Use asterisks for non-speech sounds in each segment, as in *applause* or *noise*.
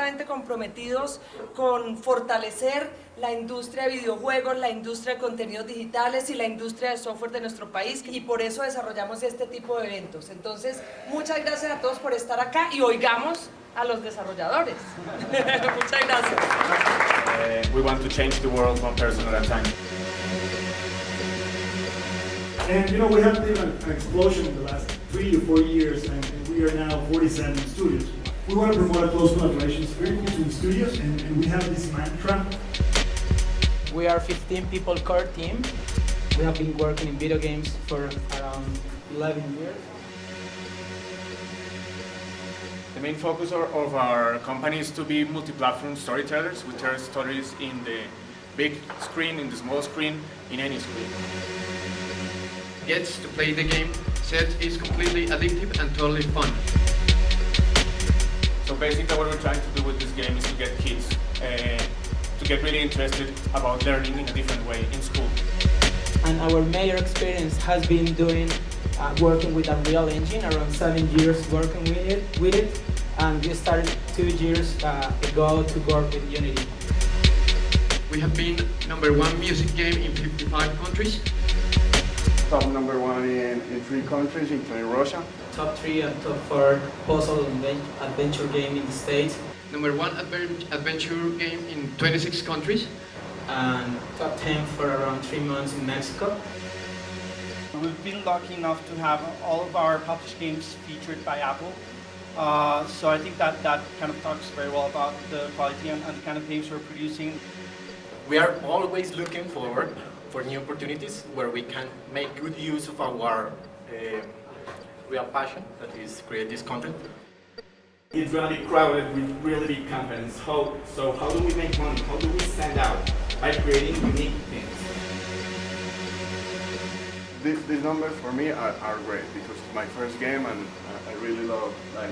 completamente comprometidos con fortalecer la industria de videojuegos, la industria de contenidos digitales y la industria de software de nuestro país y por eso desarrollamos este tipo de eventos. Entonces, muchas gracias a todos por estar acá y oigamos a los desarrolladores. *laughs* muchas gracias. Uh, we want to change the world one person at a time. And you know, we have been an, explosion in the last three to four years, and, and, we are now 47 studios. We want to promote a close collaboration spirit between studios, and, and we have this mantra. We are 15 people core team. We have been working in video games for around 11 years. The main focus of our company is to be multi-platform storytellers. We tell stories in the big screen, in the small screen, in any screen gets to play the game, set is completely addictive and totally fun. So basically what we're trying to do with this game is to get kids uh, to get really interested about learning in a different way in school. And our major experience has been doing uh, working with Unreal Engine, around seven years working with it, with it and we started two years uh, ago to work with Unity. We have been number one music game in 55 countries top number one in, in three countries, including Russia. Top three and top four puzzle adventure game in the States. Number one adventure game in 26 countries. And top 10 for around three months in Mexico. We've been lucky enough to have all of our published games featured by Apple. Uh, so I think that that kind of talks very well about the quality and, and the kind of games we're producing. We are always looking forward for new opportunities where we can make good use of our uh, real passion, that is create this content. It's going to be crowded with really big companies. How, so how do we make money? How do we stand out? By creating unique things. These, these numbers for me are, are great because it's my first game and I really love like,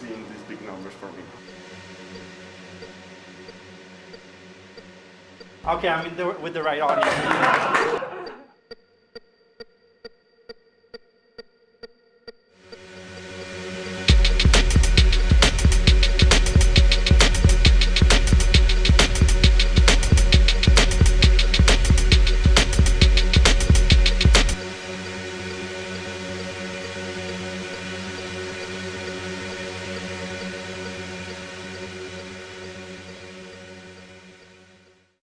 seeing these big numbers for me. Okay, I'm the, with the right audience. *laughs*